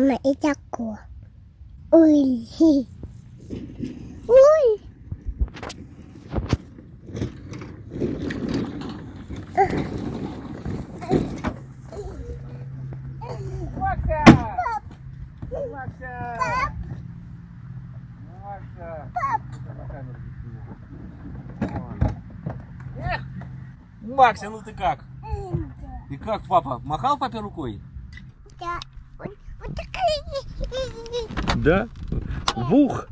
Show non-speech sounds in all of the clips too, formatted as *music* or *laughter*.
мама и тако. Ой. Ой. Не сниму. Вон. Эх! Макса, ну ты как? И как папа? Махал папе рукой? Да. Вот, вот такая. Да. Вух!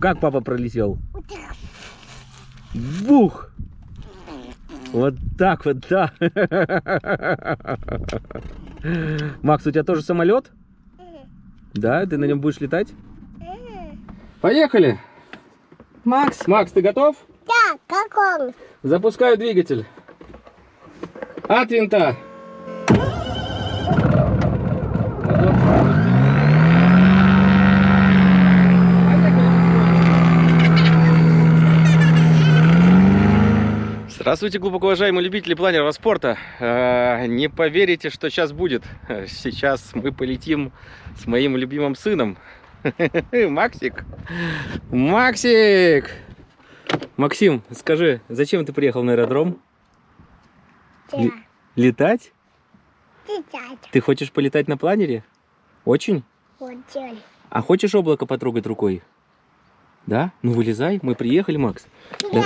Как папа пролетел? Вух! Вот так вот, да. Макс, у тебя тоже самолет? Да, ты на нем будешь летать? Поехали! Макс! Макс, ты готов? Да, как он? Запускаю двигатель. От винта. Здравствуйте, глубоко уважаемые любители планерного спорта. Э, Не поверите, что сейчас будет. Сейчас мы полетим с моим любимым сыном. *laughs* Максик. Максик! Максим, скажи, зачем ты приехал на аэродром? Ли- Летать? Летать. Ты хочешь полетать на планере? Очень? Очень. А хочешь облако потрогать рукой? Да? Ну вылезай, мы приехали, Макс. Да.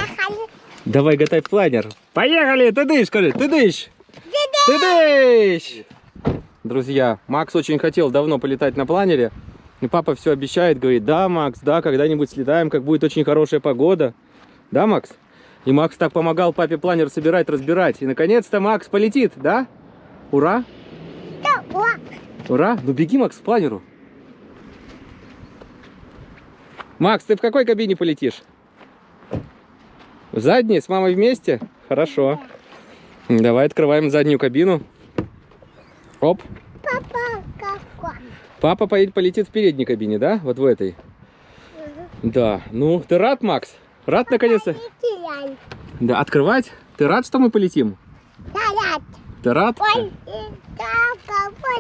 Давай готай планер. Поехали! Ты дышь, скажи, ты дышь! Ты дышь! Друзья, Макс очень хотел давно полетать на планере. И папа все обещает, говорит, да, Макс, да, когда-нибудь слетаем, как будет очень хорошая погода. Да, Макс? И Макс так помогал папе планер собирать, разбирать. И наконец-то Макс полетит, да? Ура! Да, о, Ура! Ну беги, Макс, к планеру. Макс, ты в какой кабине полетишь? В задней? С мамой вместе? Хорошо. Давай открываем заднюю кабину. Оп. папа, как он? Папа полетит в передней кабине, да? Вот в этой. Да. Ну, ты рад, Макс? Рад наконец-то? Да, открывать? Ты рад, что мы полетим? Да, да. Ты рад? Ой, он.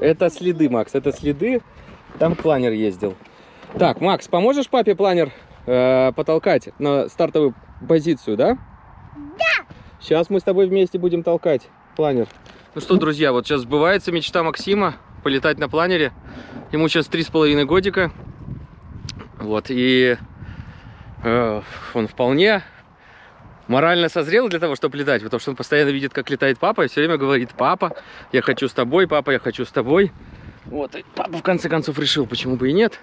Это следы, Макс, это следы. Там планер ездил. Так, Макс, поможешь папе планер э, потолкать на стартовую позицию, да? Да. Сейчас мы с тобой вместе будем толкать планер. Ну что, друзья, вот сейчас сбывается мечта Максима полетать на планере. Ему сейчас три с половиной годика. Вот, и э, он вполне морально созрел для того, чтобы летать, потому что он постоянно видит, как летает папа, и все время говорит, папа, я хочу с тобой, папа, я хочу с тобой. Вот, и папа в конце концов решил, почему бы и нет.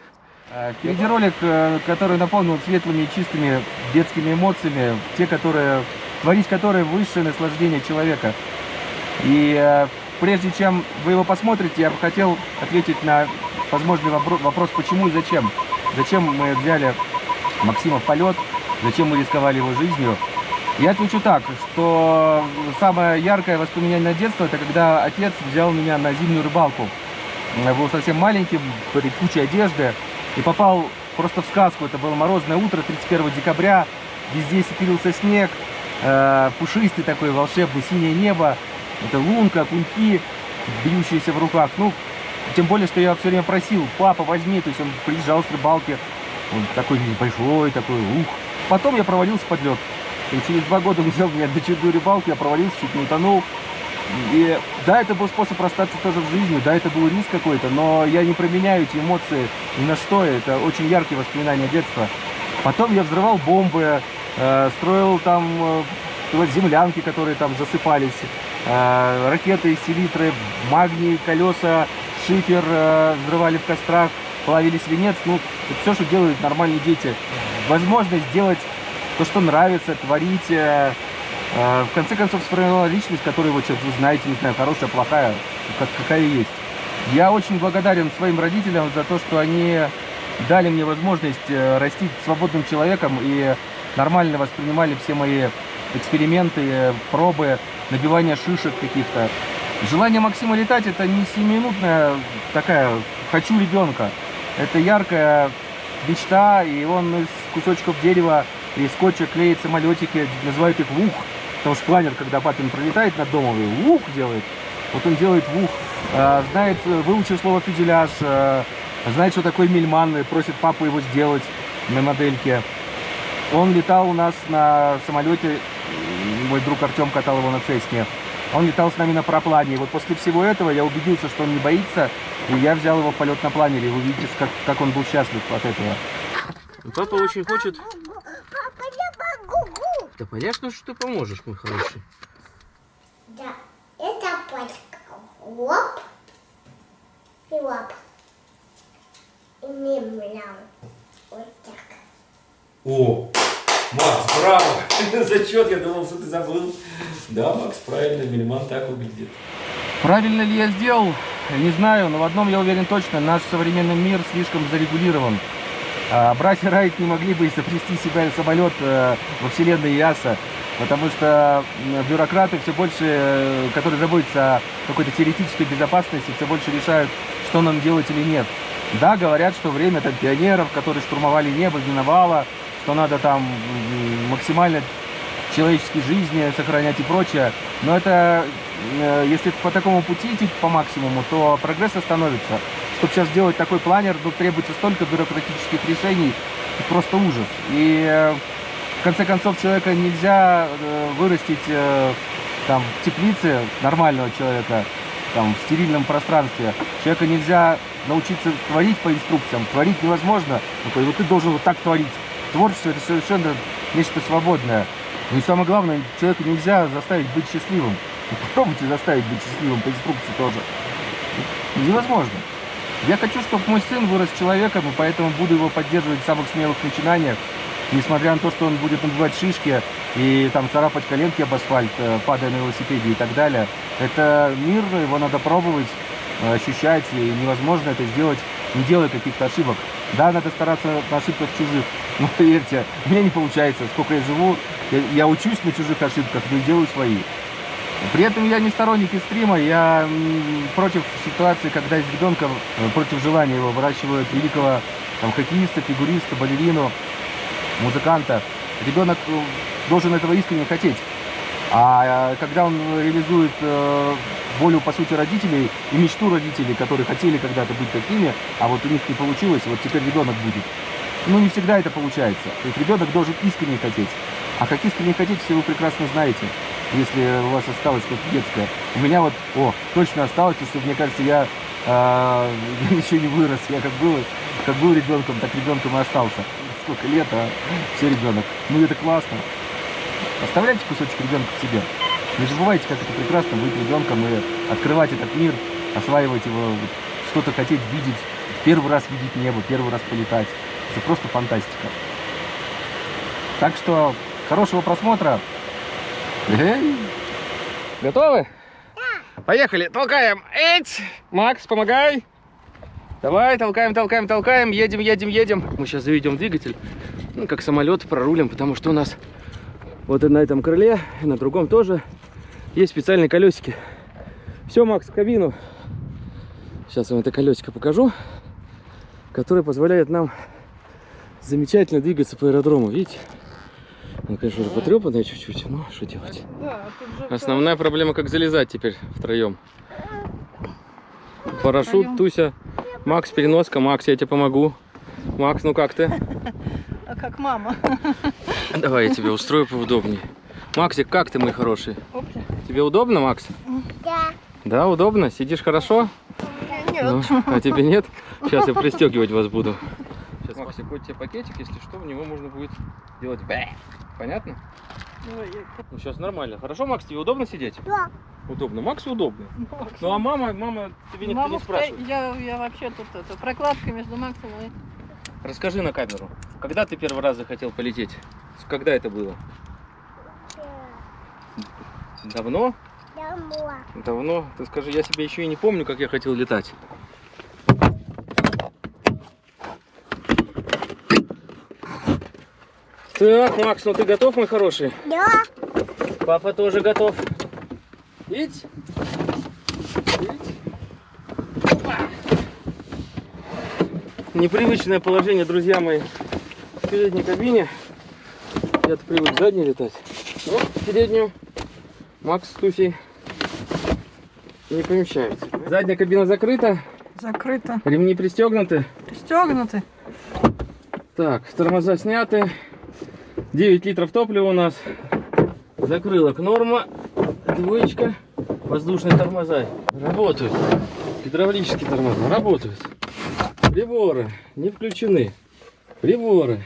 Впереди ролик, э, который наполнен светлыми и чистыми детскими эмоциями, те, которые, творить которые высшее наслаждение человека. И э, прежде чем вы его посмотрите, я бы хотел ответить на возможный вопро- вопрос, почему и зачем. Зачем мы взяли Максима в полет, зачем мы рисковали его жизнью. Я отвечу так, что самое яркое воспоминание на детство, это когда отец взял меня на зимнюю рыбалку. Я был совсем маленьким, при куче одежды, и попал просто в сказку. Это было морозное утро, 31 декабря, везде сепирился снег, э, пушистый такой волшебный, синее небо, это лунка, куньки, бьющиеся в руках. Ну, тем более, что я все время просил, папа, возьми, то есть он приезжал с рыбалки, он такой небольшой, такой, ух. Потом я провалился под лед. И через два года он взял меня на чудную рыбалку, я провалился, чуть не утонул. И да, это был способ расстаться тоже в жизни, да, это был риск какой-то, но я не променяю эти эмоции ни на что, это очень яркие воспоминания детства. Потом я взрывал бомбы, э, строил там э, вот землянки, которые там засыпались, э, ракеты, селитры, магний, колеса, шифер э, взрывали в кострах, плавили свинец, ну, все, что делают нормальные дети. Возможность сделать то, что нравится, творить, э, в конце концов сформировала личность, которую вот сейчас вы знаете, не знаю, хорошая, плохая, как, какая есть. Я очень благодарен своим родителям за то, что они дали мне возможность э, расти свободным человеком и нормально воспринимали все мои эксперименты, пробы, набивание шишек каких-то. Желание Максима летать это не семиминутная такая «хочу ребенка». Это яркая мечта, и он из кусочков дерева и скотча клеит самолетики, называют их вух. Потому что планер, когда папин пролетает над домом, и вух делает. Вот он делает вух. А, Знает, э, выучил слово фюзеляж, э, знает, что такое мельман, и просит папу его сделать на модельке. Он летал у нас на самолете, мой друг Артем катал его на Цесне. Он летал с нами на параплане. И вот после всего этого я убедился, что он не боится, и я взял его в полет на планере. Вы видите, как, как он был счастлив от этого. Папа очень хочет... Да понятно, что ты поможешь, мой хороший. Да, это пачка. Лоп. И лоп. И мемлял. Вот так. О, Макс, браво! *laughs* Зачет, я думал, что ты забыл. Да, Макс, правильно, Мельман так выглядит. Правильно ли я сделал? Не знаю, но в одном я уверен точно. Наш современный мир слишком зарегулирован. А, братья Райт не могли бы изобрести себе самолет э, во вселенной ЯСА, потому что бюрократы все больше, э, которые заботятся о какой-то теоретической безопасности, все больше решают, что нам делать или нет. Да, говорят, что время там пионеров, которые штурмовали небо, миновало, что надо там максимально человеческие жизни сохранять и прочее. Но это, э, если по такому пути идти по максимуму, то прогресс остановится. Чтобы сейчас сделать такой планер, тут требуется столько бюрократических решений, просто ужас. И э, в конце концов человека нельзя э, вырастить э, там в теплице нормального человека, там в стерильном пространстве. Человека нельзя научиться творить по инструкциям. Творить невозможно. Ну, вот ты должен вот так творить. Творчество это совершенно нечто свободное. Ну и самое главное, человека нельзя заставить быть счастливым. Ну, Попробуйте заставить быть счастливым по инструкции тоже. Невозможно. Я хочу, чтобы мой сын вырос человеком, и поэтому буду его поддерживать в самых смелых начинаниях. Несмотря на то, что он будет набивать шишки и там царапать коленки об асфальт, э, падая на велосипеде и так далее. Это мир, его надо пробовать, э, ощущать, и невозможно это сделать, не делая каких-то ошибок. Да, надо стараться на ошибках чужих, но *laughs* поверьте, меня не получается. Сколько я живу, я, я учусь на чужих ошибках, но делаю свои. При этом я не сторонник стрима, я против ситуации, когда из ребенка, э, против желания его выращивают великого там, хоккеиста, фигуриста, балерину, музыканта. Ребенок э, должен этого искренне хотеть. А э, когда он реализует волю, по сути, родителей и мечту родителей, которые хотели когда-то быть такими, а вот у них не получилось, вот теперь ребенок будет. Ну, не всегда это получается. То есть ребенок должен искренне хотеть. А как искренне хотеть, все вы прекрасно знаете, если у вас осталось что-то детское. У меня вот, о, точно осталось, потому что, мне кажется, я *laughs* э, еще не вырос. Я как был, как был ребенком, так ребенком и остался. Сколько лет, а все ребенок. Ну, это классно. Оставляйте кусочек ребенка в себе. Не забывайте, как это прекрасно быть ребенком и открывать этот мир, осваивать его, что-то хотеть видеть, первый раз видеть небо, первый раз полетать. Это просто фантастика. Так что хорошего просмотра. Готовы? Да. Поехали, толкаем. Эть! Макс, помогай. Давай, толкаем, толкаем, толкаем, едем, едем, едем. Мы сейчас заведем двигатель, ну, как самолет, прорулим, потому что у нас вот на этом крыле, и на другом тоже есть специальные колесики. Все, Макс, в кабину. Сейчас вам это колесико покажу, которое позволяет нам замечательно двигаться по аэродрому, видите? Ну, конечно, уже потрепанная чуть-чуть, но что делать? Основная проблема, как залезать теперь втроем. Парашют. Туся, Макс, переноска. Макс, я тебе помогу. Макс, ну как ты? А как мама. Давай я тебе устрою поудобнее. Максик, как ты, мой хороший? Тебе удобно, Макс? Да. Да, удобно? Сидишь хорошо? Нет. Ну, а тебе нет? Сейчас я пристегивать вас буду. Максик, вот тебе пакетик, если что, в него можно будет делать бэ. Понятно? Ну, сейчас нормально. Хорошо, Макс, тебе удобно сидеть? Да. Удобно. Максу удобно. Макс. Ну, а мама, мама, тебе никто Маму не спрашивает. Я, я вообще тут это, прокладка между Максом и... Расскажи на камеру, когда ты первый раз захотел полететь? Когда это было? Давно? Домой. Давно? Ты скажи, я себе еще и не помню, как я хотел летать. Так, Макс, ну ты готов, мой хороший? Да. Папа тоже готов. Видите? Непривычное положение, друзья мои, в передней кабине. Я-то привык в задней летать. Но в переднюю Макс с Тусей не помещаются. Задняя кабина закрыта, Закрыто. ремни пристегнуты. Пристегнуты. Так, тормоза сняты. 9 литров топлива у нас. Закрылок норма. Двоечка. Воздушные тормоза работают. Гидравлические тормоза работают. Приборы не включены. Приборы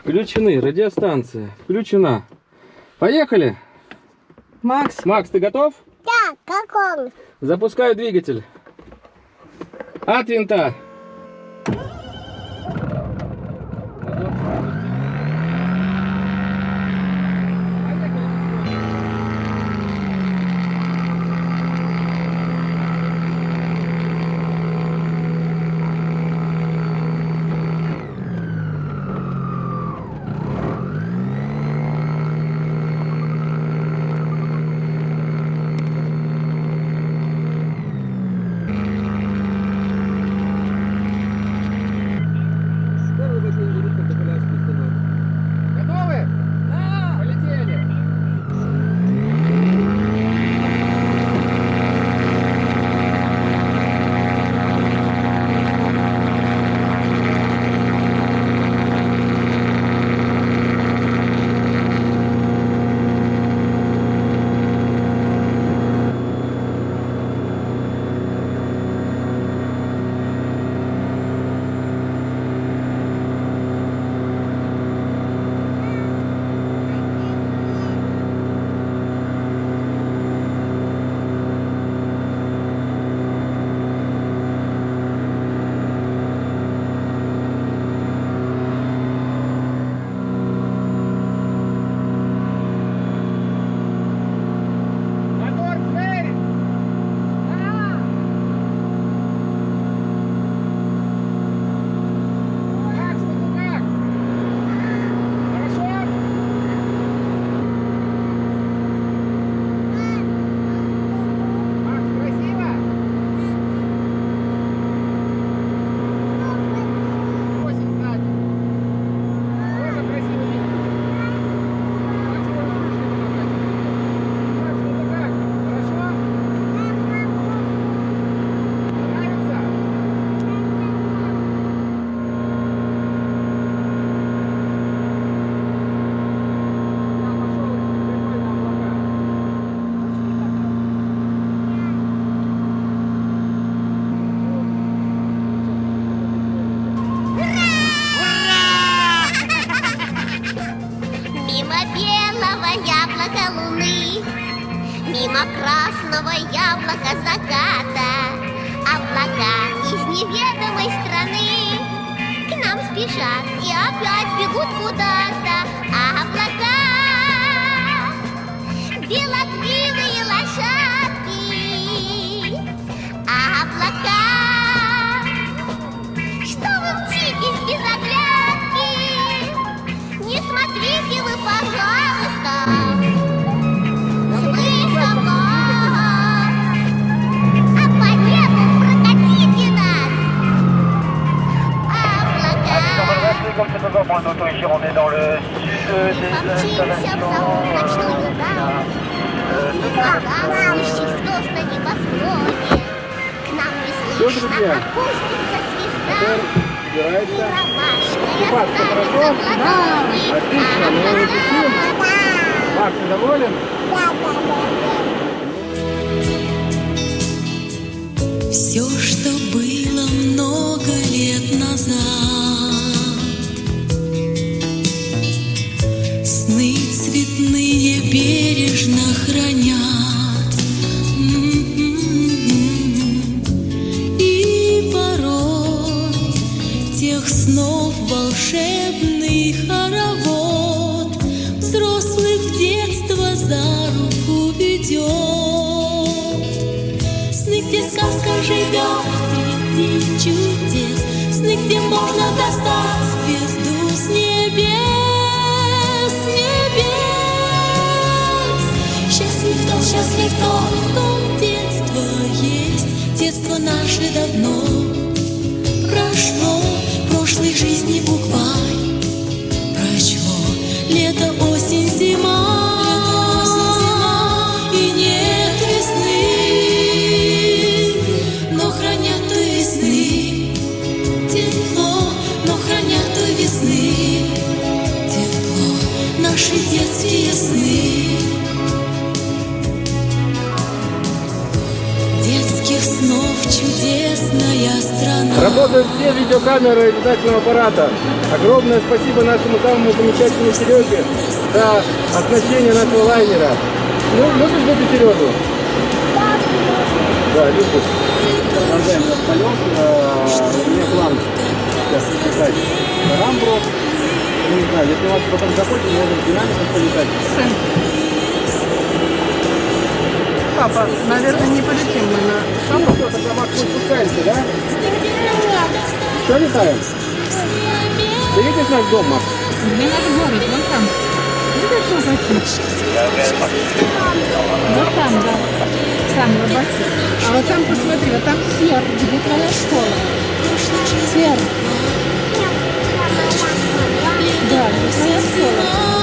включены. Радиостанция включена. Поехали. Макс, Макс, ты готов? Да, как он? Запускаю двигатель. От винта. Облака. On est dans le sud des installations. неслышно друзья. ромашкой Купаться останется хорошо? в ладони. Отлично. Макс, ты доволен? Все, что было много лет назад звезд, среди чудес, сны, где можно достать звезду с небес, с небес. Счастлив кто, счастлив кто, в ком детство есть, детство наше давно прошло, прошлой жизни буквально. Работают все видеокамеры летательного аппарата. Огромное спасибо нашему самому замечательному Сереге за оснащение нашего лайнера. Ну, любишь эту Серегу? Да, любишь. Продолжаем наш полет. Э, У меня план сейчас летать на Рамбру. Ну, не знаю, если у вас потом захочет, можем динамиком полетать. Папа, наверное, не полетим мы на что, тогда Макс, мы спускаемся, да? Что летаем? Ты видишь наш дом, Макс? Где наш город? Вон там. Видишь, что хочу? Вот там, да. Там, рыбаки. А вот там, посмотри, вот там сер, где твоя школа. Сер. Да, где твоя школа.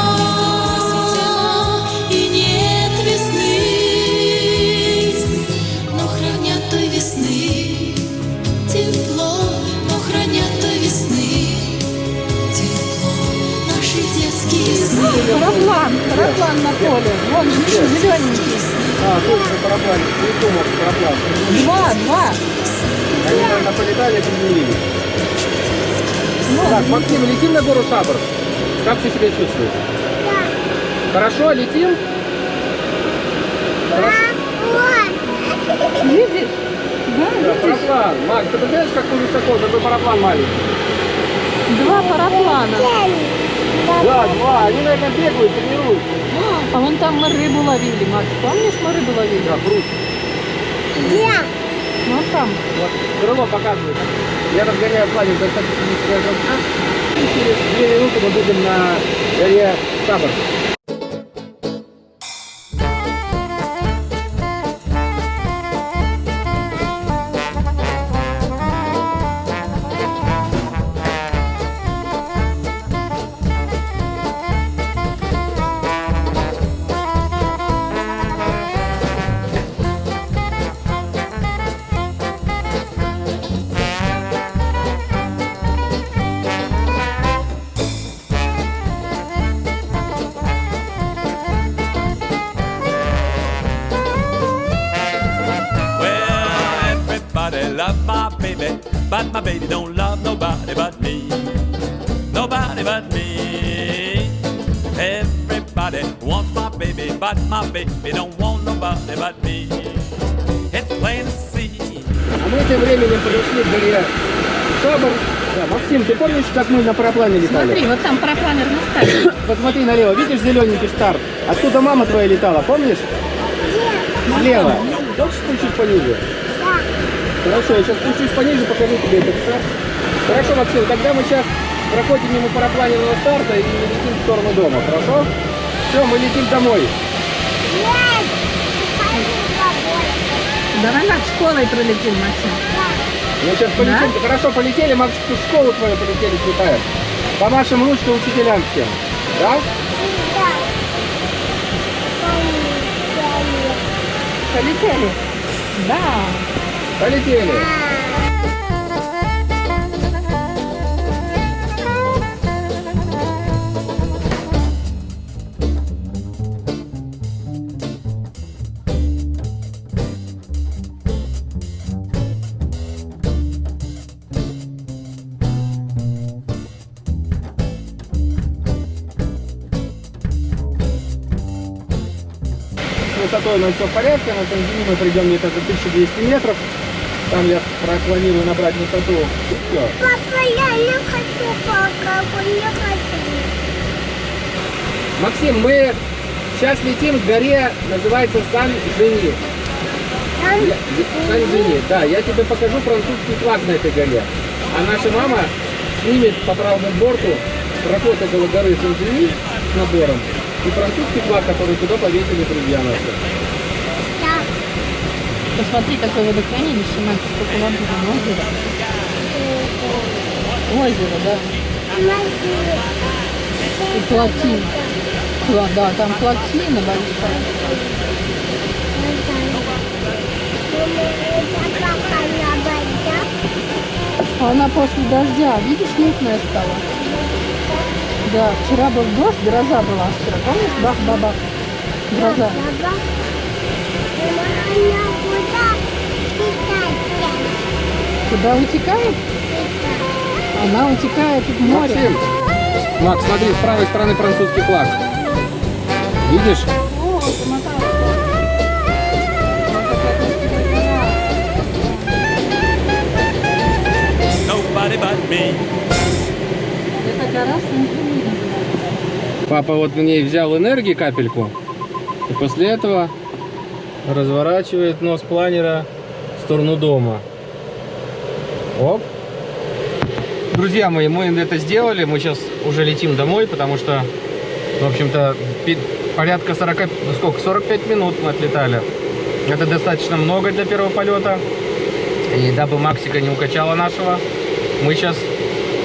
Параплан, параплан на поле. Вон, видишь, зелененький. А, точно, параплан. Не думал, параплан. Два, два. Они, наверное, полетали, приземлились. Так, Максим, летим на гору Шабр. Как ты себя чувствуешь? Хорошо, летим? Видишь? Да, Да, параплан. Макс, ты представляешь, как ты высоко, такой параплан маленький? Два параплана. Да, два. Они, наверное, бегают, тренируются. А вон там мы рыбу ловили, Макс. Помнишь, мы рыбу ловили? Да, круто. Вот там. Вот, крыло показывает. Я разгоняю планер до 150 высота. И через 2 минуты мы будем на горе Шабр. My baby don't love nobody but me. Nobody but me. Everybody wants my baby, but my baby don't want nobody but me. It's plain to see. А мы тем временем подошли к горе Шабр. Да, Максим, ты помнишь, как мы на параплане летали? Смотри, вот там парапланер на старте. *coughs* Посмотри налево, видишь зелененький старт? Оттуда мама твоя летала, помнишь? Слева. Хочешь спустить пониже? Хорошо, я сейчас спущусь пониже, покажу тебе этот старт. Хорошо, Максим, тогда мы сейчас проходим мимо парапланерного старта и летим в сторону дома, хорошо? Все, мы летим домой. Давай над школой пролетим, Максим. Мы сейчас полетим. Хорошо, полетели, Макс, в школу твою полетели, слетаем. Помашем ручкой учителям всем. Да? Полетели? Да. Полетели. Высотой у нас все в порядке, на Танзине мы придем где-то до 1200 метров. Там я планирую набрать высоту. Все. Папа, я не хочу пока, не хочу. Максим, мы сейчас летим к горе, называется Сан-Жени. Сан-Жени, да. Я тебе покажу французский флаг на этой горе. А наша мама снимет по правому борту проход около горы Сан-Жени с набором и французский флаг, который туда повесили друзья наши. Посмотри, какое водохранилище, мальчик, сколько воды озеро. Озеро, да. И плотина. Да, да, там плотина большая. А Она после дождя, видишь, мутная стала. Да, вчера был дождь, гроза была вчера. Помнишь, бах-бабах? Гроза. Куда утекает? Она утекает в море. Максим! Макс, смотри, с правой стороны французский флаг. Видишь? Папа вот в ней взял энергии капельку. И после этого разворачивает нос планера в сторону дома. Оп. Друзья мои, мы это сделали. Мы сейчас уже летим домой, потому что, в общем-то, порядка 40, ну сколько, 45 минут мы отлетали. Это достаточно много для первого полета. И дабы Максика не укачала нашего, мы сейчас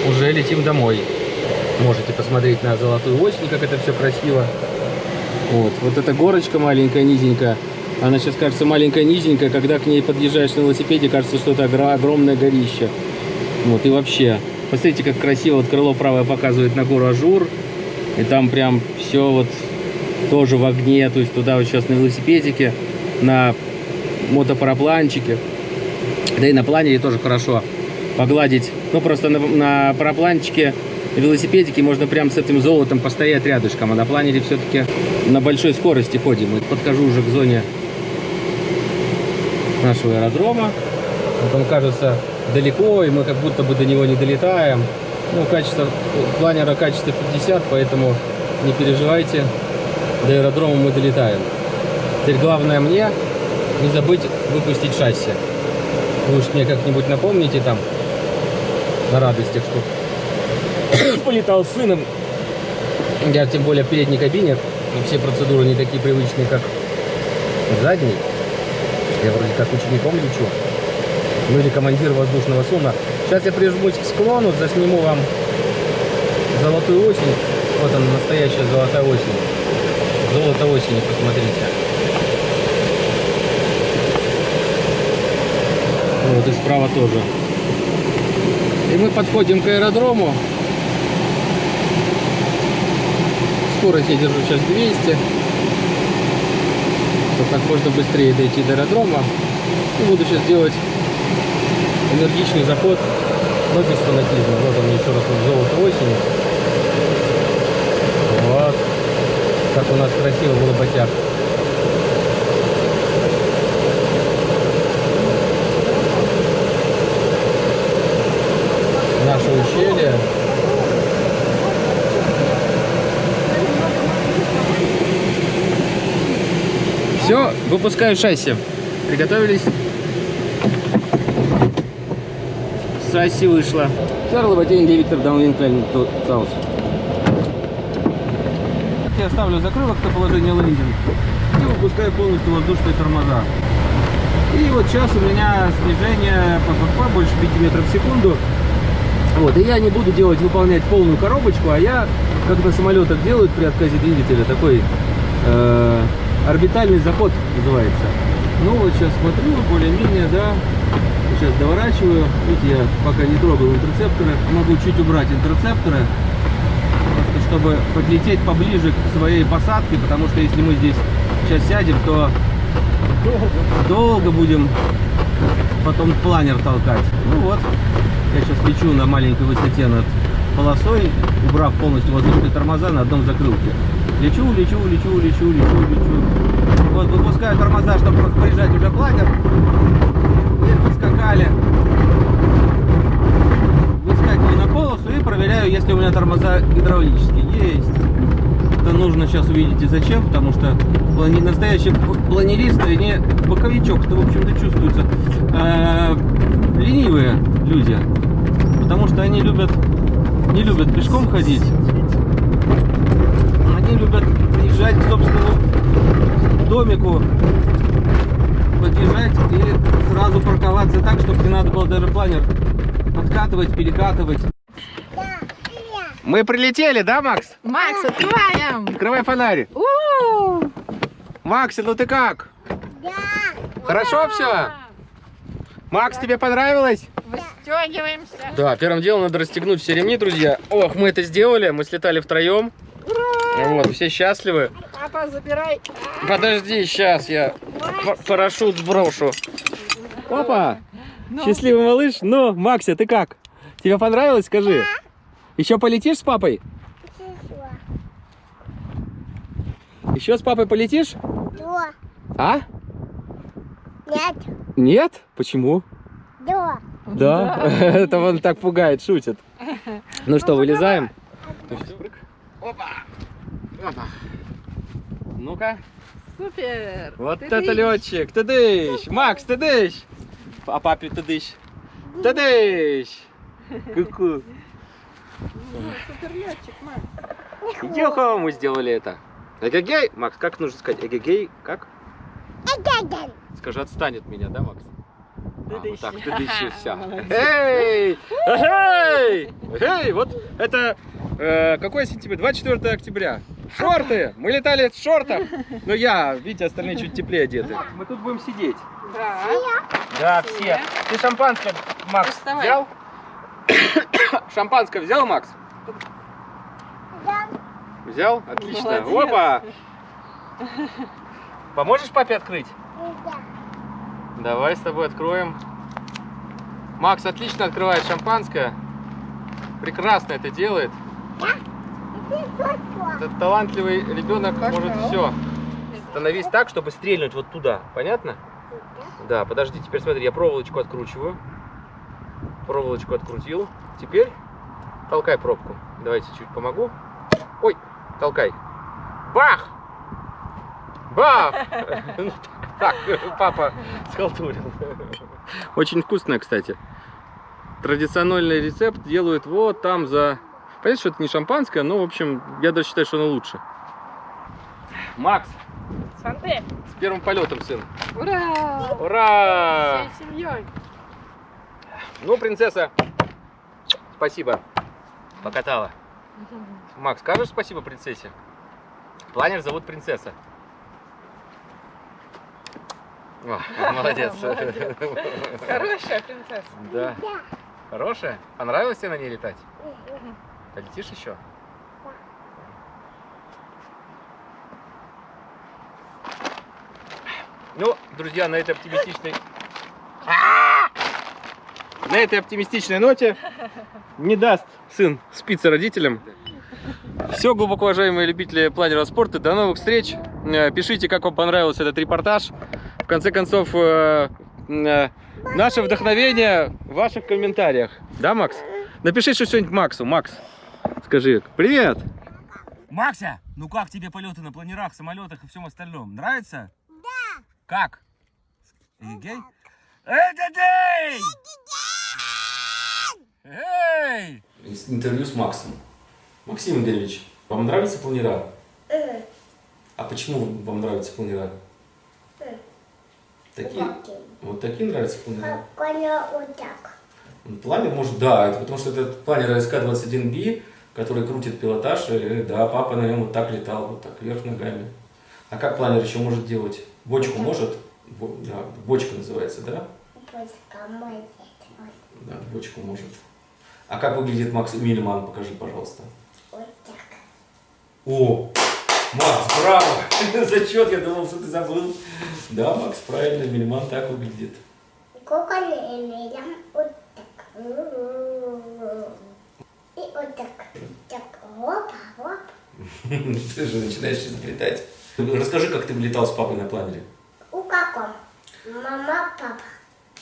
уже летим домой. Можете посмотреть на золотую осень, как это все красиво. Вот, вот эта горочка маленькая, низенькая. Она сейчас кажется маленькая, низенькая. Когда к ней подъезжаешь на велосипеде, кажется, что это огро- огромное горище. Вот, и вообще. Посмотрите, как красиво вот крыло правое показывает на гору Ажур. И там прям все вот тоже в огне. То есть туда вот сейчас на велосипедике, на мотопарапланчике. Да и на планере тоже хорошо погладить. Ну, просто на, на парапланчике, велосипедике можно прям с этим золотом постоять рядышком. А на планере все-таки на большой скорости ходим. Вот подхожу уже к зоне нашего аэродрома. Вот он кажется далеко, и мы как будто бы до него не долетаем. Ну, качество планера качество 50, поэтому не переживайте, до аэродрома мы долетаем. Теперь главное мне не забыть выпустить шасси. Вы уж мне как-нибудь напомните там на радостях, что *coughs* полетал с сыном. Я тем более в передней кабине, и все процедуры не такие привычные, как в задней. Я вроде как учеником лечу. Ну или командир воздушного судна. Сейчас я прижмусь к склону, засниму вам золотую осень. Вот она, настоящая золотая осень. Золото осени, посмотрите. Вот и справа тоже. И мы подходим к аэродрому. Скорость я держу сейчас 200. Как можно быстрее дойти до аэродрома. И буду сейчас делать энергичный заход, но без фанатизма. Вот он еще раз вот золото осени. Вот. Как у нас красиво в Лоботях. Наше ущелье. Все, выпускаю шасси. Приготовились. Шасси вышло. Карл Батень, Виктор Даунлин, Клайн, Саус. Я ставлю закрылок на положение лендинг и выпускаю полностью воздушные тормоза. И вот сейчас у меня снижение ППП больше 5 метров в секунду. Вот, и я не буду делать, выполнять полную коробочку, а я, как на самолетах делают при отказе двигателя, такой э, орбитальный заход называется. Ну вот сейчас смотрю, более-менее, да, сейчас доворачиваю. Видите, я пока не трогал интерцепторы, могу чуть убрать интерцепторы, чтобы подлететь поближе к своей посадке, потому что если мы здесь сейчас сядем, то долго будем потом планер толкать. Ну вот, я сейчас лечу на маленькой высоте над полосой, убрав полностью воздушные тормоза на одном закрылке. Лечу, лечу, лечу, лечу, лечу, лечу. Вот выпускаю тормоза, чтобы распоряжать уже планер. И подскакали. Выскакиваю на полосу и проверяю, если у меня тормоза гидравлические. Есть. Это нужно сейчас увидите зачем, потому что плани... настоящие планеристы, они боковичок, это в общем-то чувствуется, э, ленивые люди, потому что они любят, не любят пешком ходить, любят приезжать к собственному домику, подъезжать и сразу парковаться так, чтобы не надо было даже планер подкатывать, перекатывать. Мы прилетели, да, Макс? Макс, открываем! Открывай фонарь. У-у-у! Макс, ну ты как? Да. Хорошо все? Макс, тебе понравилось? Выстегиваемся. Да, первым делом надо расстегнуть все ремни, друзья. Ох, мы это сделали, мы слетали втроем. Вот, все счастливы. Папа, забирай. Подожди, сейчас я парашют сброшу. Опа! Ну. Счастливый малыш. Ну, Макся, ты как? Тебе понравилось? Скажи. Еще полетишь с папой? Еще с папой полетишь? Да. А? Нет. Нет? Почему? Да. Да. *laughs* Это он так пугает, шутит. Ну что, вылезаем? Опа! Опа! Ну-ка. Супер. Вот Ты это летчик. Ты дыщ. Макс, ты дыщ. А папе ты дыщ. Ты дыщ. Ку-ку. Ну, Супер летчик, Макс. Йохо, мы сделали это. Эгегей. Макс, как нужно сказать? Эгегей, как? Это Скажи, отстань от меня, да, Макс? А, вот так, ты дыщи, все. Молодец. Эй! Эй! Эй! Вот это... э, какое сентября? 24 октября. Шорты! Мы летали в шортах. Но я, видите, остальные чуть теплее одеты. Мы тут будем сидеть. Да. Да, все. Ты шампанское, Макс, Доставай. взял? *coughs* Шампанское взял, Макс? Да. Взял? Отлично. Молодец. Опа! Поможешь папе открыть? Да. Давай с тобой откроем. Макс отлично открывает шампанское. Прекрасно это делает. Этот талантливый ребенок может все. Становись так, чтобы стрельнуть вот туда. Понятно? Да, подожди, теперь смотри, я проволочку откручиваю. Проволочку открутил. Теперь толкай пробку. Давайте чуть помогу. Ой, толкай. Бах! Бах! *laughs* Ну, Так, папа схалтурил. Очень вкусная, кстати. Традиционный рецепт делают вот там за... Понятно, что это не шампанское, но, в общем, я даже считаю, что оно лучше. Макс, Санте. с первым полетом, сын. Ура! Ура! Всей семьей. Ну, принцесса, спасибо. Покатала. Макс, скажешь спасибо принцессе? Планер зовут принцесса. О, молодец. Хорошая принцесса. Да. Хорошая? Понравилось тебе на ней летать? Полетишь еще? Ну, друзья, на этой оптимистичной... На этой оптимистичной ноте не даст сын спиться родителям. Все, глубоко уважаемые любители планера спорта, до новых встреч. Э, Пишите, как вам понравился этот репортаж. В конце концов, э, э, наше вдохновение в ваших комментариях. Да, Макс? Напиши что-нибудь Максу. Макс, скажи привет. Макся, ну как тебе полеты на планерах, самолетах и всем остальном? Нравится? Да. Как? Эгегей? Эгегей! Эй! Интервью с Максом. Максим Игоревич, вам нравятся планера? А почему вам нравятся планера? Такие? Вот такие нравятся планера? Коня вот так. Планер может, да, это потому что это планер СК-21B, который крутит пилотаж, и да, папа на нем вот так летал, вот так, вверх ногами. А как планер еще может делать? Бочку может? Бо- да, бочка называется, да? Пусть мой Да, бочку может. А как выглядит Макс Мильман? Покажи, пожалуйста. Вот так. О, Макс, браво! *laughs* Зачет, я думал, что ты забыл. Да, Макс, правильно, Мильман так выглядит. Сколько летом вот так. И вот так. Так, опа, оп. *laughs* Ты же начинаешь изобретать. Расскажи, как ты летал с папой на планере. У каком? Мама, папа.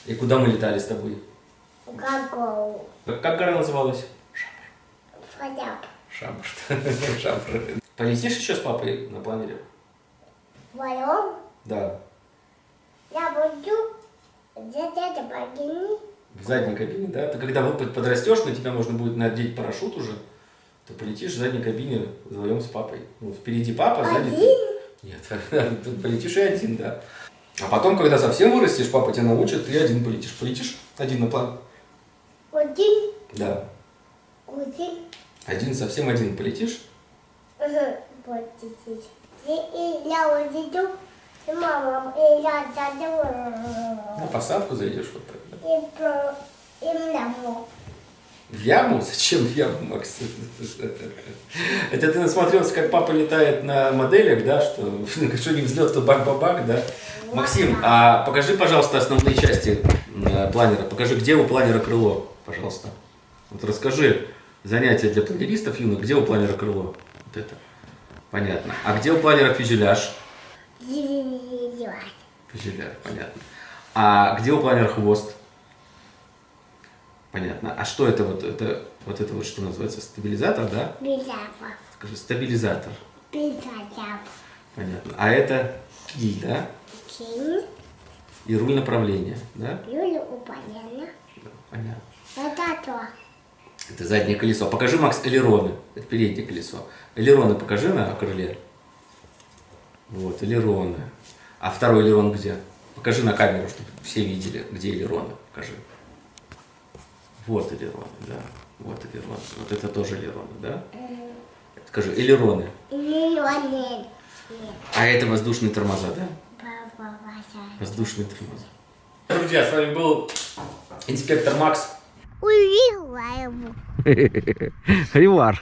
И куда мы летали с тобой? У какого? Как, гора называлась? Фадяп. Шабр. *laughs* Шабр. Полетишь еще с папой на планере? Вдвоем Да. я буду где-то богини. В задней кабине, да? Ты когда подрастешь, на тебя можно будет надеть парашют уже, то полетишь в задней кабине вдвоем с папой. Ну, впереди папа, сзади ты. Нет, *laughs* тут полетишь и один, да. А потом, когда совсем вырастешь, папа тебя научит, ты один полетишь. Полетишь один на план? Один, Да. один, Один, совсем один полетишь? ага, и я увидел, и мама, и я зайду, На посадку зайдешь вот так, да? и про, и маму. В яму? Зачем в яму, Макс? Это ты насмотрелся, как папа летает на моделях, да, что *laughs* что не взлет, то бак-бабак, да? Максим, а покажи, пожалуйста, основные части э, планера. Покажи, где у планера крыло, пожалуйста. Вот расскажи занятия для планеристов юных, где у планера крыло? Вот это. Понятно. А где у планера фюзеляж? Фюзеляж, понятно. А где у планера хвост? Понятно. А что это вот это вот это вот что называется стабилизатор, да? Безапов, Скажи стабилизатор. безапов, Понятно. А это киль, да? кин, И руль направления, да? Юля упалена. Понятно. Это то. Это заднее колесо. Покажи, Макс, элероны. Это переднее колесо. Элероны покажи на крыле. Вот, элероны. А второй элерон где? Покажи на камеру, чтобы все видели, где элероны. Покажи. Вот элероны, да. Вот элероны. Вот это тоже элероны, да? Скажи, элероны. Миллионер. А это воздушные тормоза, да? Воздушные тормоза. Друзья, с вами был инспектор Макс. Увидела его. *laughs* Ривар.